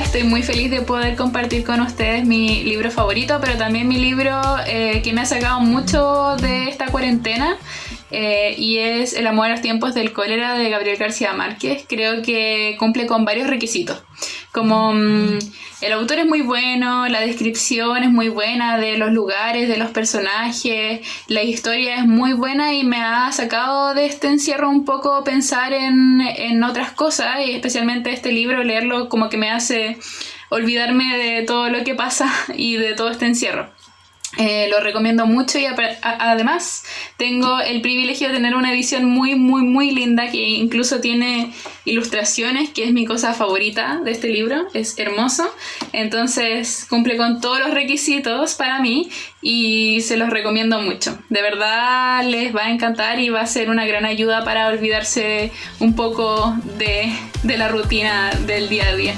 estoy muy feliz de poder compartir con ustedes mi libro favorito, pero también mi libro eh, que me ha sacado mucho de esta cuarentena eh, y es El amor a los tiempos del cólera de Gabriel García Márquez. Creo que cumple con varios requisitos. Como mm, el autor es muy bueno, la descripción es muy buena de los lugares, de los personajes, la historia es muy buena y me ha sacado de este encierro un poco pensar en, en otras cosas y especialmente este libro, leerlo como que me hace olvidarme de todo lo que pasa y de todo este encierro. Eh, lo recomiendo mucho y además tengo el privilegio de tener una edición muy muy muy linda que incluso tiene ilustraciones que es mi cosa favorita de este libro, es hermoso. Entonces cumple con todos los requisitos para mí y se los recomiendo mucho. De verdad les va a encantar y va a ser una gran ayuda para olvidarse un poco de, de la rutina del día a día